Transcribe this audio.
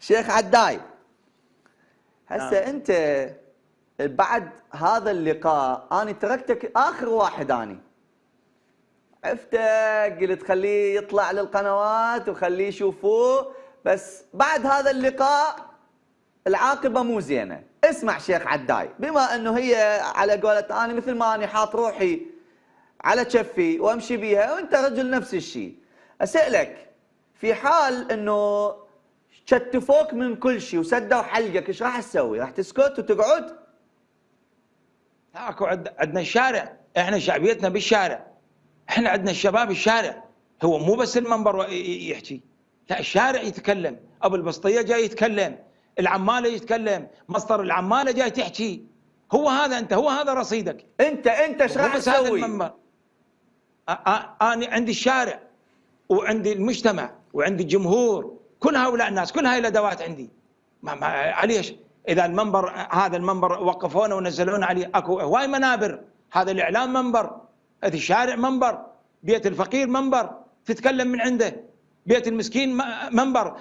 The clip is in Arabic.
شيخ عداي. هسه نعم. أنت بعد هذا اللقاء أنا تركتك آخر واحد اني عفتك قلت خليه يطلع للقنوات وخليه يشوفوه. بس بعد هذا اللقاء العاقبة مو زينة. اسمع شيخ عداي بما إنه هي على قولة أنا مثل ما اني حاط روحي على كفي وأمشي بيها وأنت رجل نفس الشيء. أسألك في حال إنه شتفوك من كل شيء وسدوا حلقك إيش راح تسوي؟ راح تسكت وتقعد؟ اكو عندنا الشارع. إحنا شعبيتنا بالشارع. إحنا عندنا الشباب الشارع. هو مو بس المنبر يحكي. لا الشارع يتكلم. أبو البسطية جاي يتكلم. العمالة يتكلم. مصدر العمالة جاي تحكي. هو هذا أنت هو هذا رصيدك. أنت أنت إيش راح تسوي؟ المنبر. أنا عندي الشارع وعندي المجتمع وعندي الجمهور كل هؤلاء الناس كل هاي الأدوات عندي. ما ما عليش إذا المنبر هذا المنبر وقفونا ونزلونا عليه أكو هواي منابر. هذا الإعلام منبر هذا الشارع منبر بيت الفقير منبر تتكلم من عنده. بيت المسكين منبر.